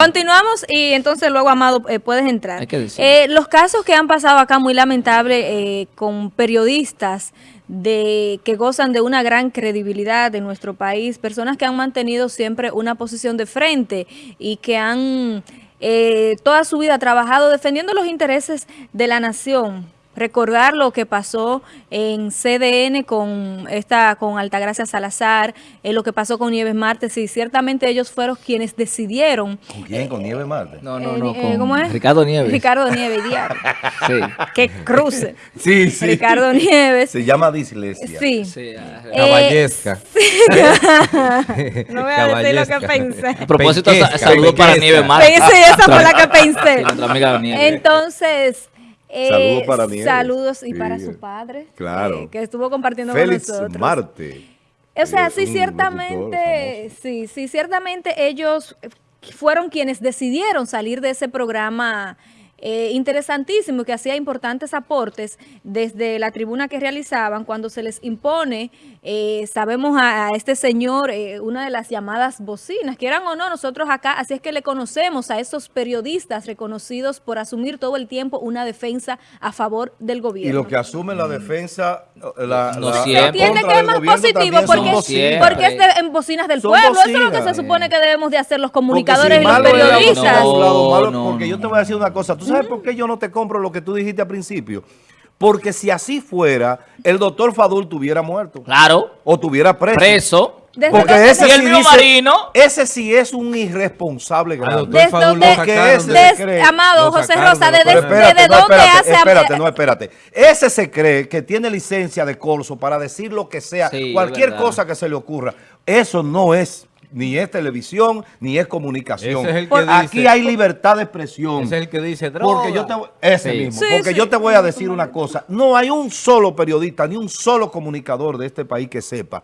Continuamos y entonces luego, Amado, eh, puedes entrar. Hay que decir. Eh, los casos que han pasado acá muy lamentables eh, con periodistas de que gozan de una gran credibilidad en nuestro país, personas que han mantenido siempre una posición de frente y que han eh, toda su vida trabajado defendiendo los intereses de la nación recordar lo que pasó en CDN con esta con Altagracia Salazar, eh, lo que pasó con Nieves Martes, y ciertamente ellos fueron quienes decidieron. ¿Con quién? ¿Con Nieves Marte? No, no, eh, no, eh, con ¿cómo es? Ricardo Nieves. Ricardo Nieves, diablo. Sí. que cruce. Sí, sí. Ricardo Nieves. Se llama dislexia. Sí. Sí, ah, Eh, Caballesca. No voy a decir lo que pensé. A propósito, saludos para. Nieves Martes. Pensé, esa fue la que Sí, pensé. Entonces, eh, Saludos para Nieves. Saludos y Sí. para su padre. Claro. eh, que estuvo compartiendo Félix con nosotros. Marte. O sea, sí, ciertamente, sí, sí, ciertamente ellos fueron quienes decidieron salir de ese programa eh, interesantísimo que hacía importantes aportes desde la tribuna que realizaban cuando se les impone, eh, sabemos a, a este señor, eh, una de las llamadas bocinas, quieran o no, nosotros acá, así es que le conocemos a esos periodistas reconocidos por asumir todo el tiempo una defensa a favor del Y gobierno. lo que asume la defensa, la, No la- la Tiene que es más positivo porque, bocinas. porque es de- en bocinas del Son pueblo. Eso es lo que bocinas. se supone que debemos de hacer los comunicadores si y los periodistas. No, porque no, yo te voy a decir una cosa. ¿Tú sabes por qué yo no te compro lo que tú dijiste al principio? Porque si así fuera, el doctor Fadul tuviera muerto. Claro, O tuviera preso. preso. Desde Porque ese Y el sí dice- Marino. Ese sí es un irresponsable grande. doctor Desde Fadul donde- de- Des- cree- amado José Rosa, de desde, Pero programa. desde no, dónde espérate, hace... espérate, no, espérate. Ese se cree que tiene licencia de corso para decir lo que sea, Sí, cualquier cosa que se le ocurra. Eso no es ni es televisión, ni es comunicación. Ese es el que Por- dice- Aquí hay libertad de expresión. Ese es el que dice droga. Porque yo te ese Sí. mismo, Sí, porque sí. yo te voy a decir una cosa, no hay un solo periodista ni un solo comunicador de este país que sepa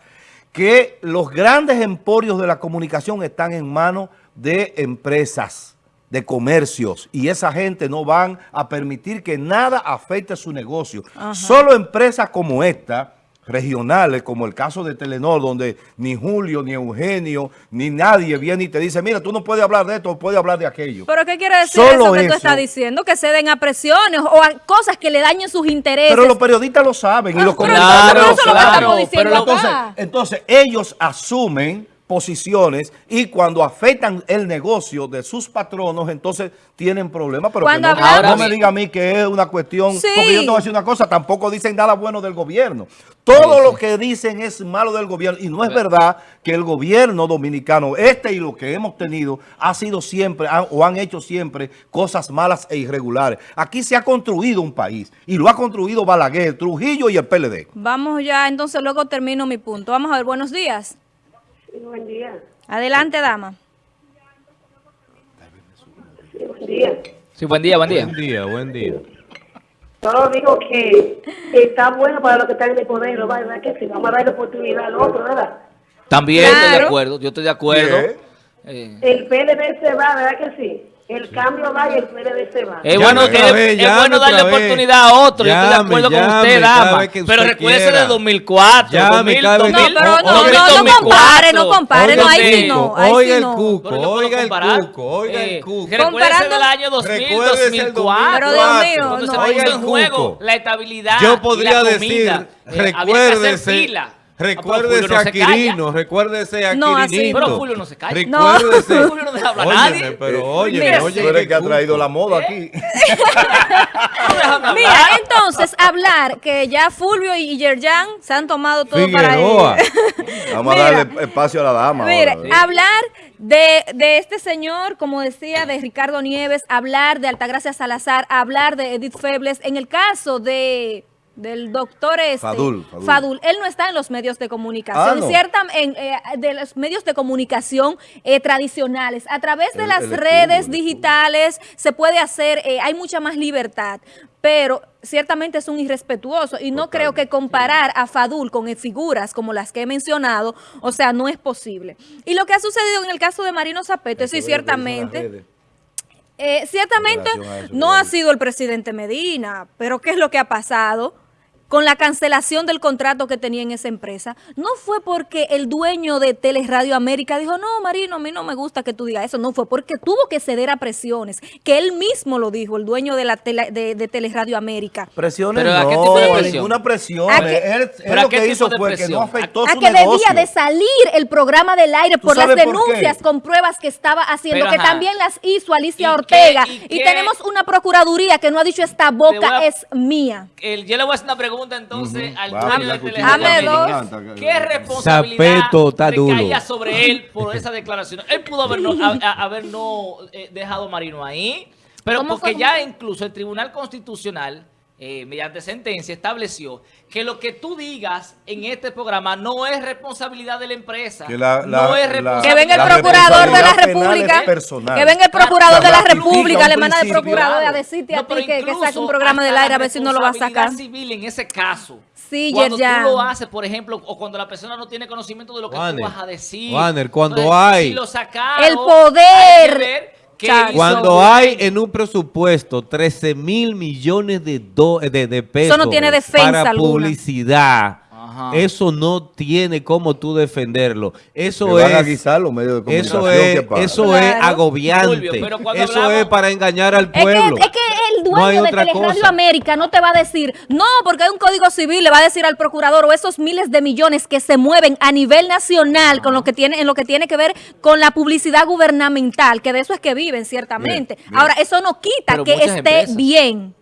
que los grandes emporios de la comunicación están en manos de empresas, de comercios, y esa gente no van a permitir que nada afecte su negocio. Solo empresas como esta, regionales, como el caso de Telenor, donde ni Julio, ni Eugenio, ni nadie viene y te dice, mira, tú no puedes hablar de esto, puedes hablar de aquello. ¿Pero qué quiere decir Solo eso que tú eso. estás diciendo? Que ceden a presiones o a cosas que le dañen sus intereses. Pero los periodistas lo saben y los pero comunicadores claro, lo pero entonces, acá. entonces ellos asumen posiciones y cuando afectan el negocio de sus patronos, entonces tienen problemas. Pero que no, hablamos- no me diga a mí que es una cuestión, Sí. porque yo te voy a decir una cosa, tampoco dicen nada bueno del gobierno. Todo lo que dicen es malo del gobierno y no es verdad que el gobierno dominicano, este y lo que hemos tenido, ha sido siempre han- o han hecho siempre cosas malas e irregulares. Aquí se ha construido un país y lo ha construido Balaguer, Trujillo y el PLD. Vamos ya, entonces luego termino mi punto. Vamos a ver, buenos días. Buen día. Adelante, dama. Sí, buen día. Sí, buen día, buen día. Buen día, buen día. Solo digo que está bueno para los que están en el poder, ¿no? ¿verdad? Que si vamos a darle oportunidad al otro, ¿verdad? También estoy de Claro. acuerdo, yo estoy de acuerdo. Eh, El PLD se va, ¿verdad que sí? El cambio va y el PLD se va. Es bueno, es- vez, es llame bueno darle oportunidad a otro. yo estoy de Llame, acuerdo con usted, dama. Pero recuérdese de 2004. Llame 2000, cada vez No, que- 2000, pero no, no, no 2004. compare, no compare, no, ahí sí Oiga, no, Oiga el cuco, oiga el comparar. cuco, oiga el cuco. Recuérdese Comparando- del año 2000, Recuérdese el 2004. Pero Dios mío, Cuando se Oiga puso el en juego cuco. la estabilidad Yo y podría la decir, comida. Eh, había que hacer recuérdese, recuérdese no a. Quirino, recuérdese a No, así Quirinito. no. Pero Julio no se calla. Recuérdese. No. Julio no deja hablar a Óyeme, nadie. pero oye, Mira, oye. Tú eres el que ha traído la moda aquí. No. Mira, entonces, hablar que ya Fulvio y Yerjan se han tomado todo Figueroa. para Vamos Mira. a darle espacio a la dama. Mira, ahora. hablar de, de este señor, como decía, de Ricardo Nieves, hablar de Altagracia Salazar, hablar de Edith Febles, en el caso de del doctor este, Fadul, Fadul. él no está en los medios de comunicación, Ah, no. cierta- en, eh, de los medios de comunicación eh, tradicionales, a través de El- las el redes digitales se puede hacer, eh, hay mucha más libertad, pero ciertamente es un irrespetuoso y no creo que comparar a Fadul con figuras como las que he mencionado, o sea, no es posible. Y lo que ha sucedido en el caso de Marino Zapete, sí, ciertamente... Eh, ciertamente eso, no claro. ha sido el presidente Medina, pero ¿qué es lo que ha pasado? Con la cancelación del contrato que tenía en esa empresa, no fue porque el dueño de Teleradio América dijo, no, Marino, a mí no me gusta que tú digas eso, no, fue porque tuvo que ceder a presiones, que él mismo lo dijo, el dueño de la tele- de, de Teleradio América. Presiones Pero ¿a qué no, tipo de presión? ninguna presión. ¿A qué- Él, él pero a lo qué que hizo fue que no afectó A su que negocio. debía de salir el programa del aire por las por denuncias con pruebas que estaba haciendo, Pero, que ajá. también las hizo Alicia ¿Y qué- Ortega. y Y, qué? tenemos una procuraduría que no ha dicho esta boca a- es mía. El- yo le voy a hacer una pregunta entonces al Vamos, dueño la de. ¿Qué responsabilidad recaía sobre él por esa declaración? Él pudo haber no, a- a- haber no, eh, dejado a Marino ahí, pero ¿Cómo porque fue? ya incluso el Tribunal Constitucional, eh, mediante sentencia, estableció que lo que tú digas en este programa no es responsabilidad de la empresa. Que la- la- no es la- responsabilidad Que venga el La procurador de la República. Que venga el procurador de la República, le manda principio. procurador a decirte a ti que, que saque un programa del aire a ver si no lo va a sacar. responsabilidad civil en ese caso. Sí, cuando Yerjan. tú lo haces, por ejemplo, o cuando la persona no tiene conocimiento de lo que Wanner, tú vas a decir. Wanner, cuando Entonces, hay- si lo sacaron, El poder. Cuando hay en un presupuesto 13 mil millones de, do- de, de pesos no tiene defensa para alguna. publicidad, Ajá. eso no tiene cómo tú defenderlo. Eso Que van a es... guisar los medios de Eso comunicación, es, ¿qué pasa? eso es agobiante. Pero eso hablamos- es para engañar al Es pueblo. que, es que el No dueño de otra Teleradio cosa. América no te va a decir, no, porque hay un código civil, le va a decir al procurador o esos miles de millones que se mueven a nivel nacional con lo que tiene, en lo que tiene que ver con la publicidad gubernamental, que de eso es que viven, ciertamente. Bien, bien. Ahora, eso no quita Pero que esté empresas. bien.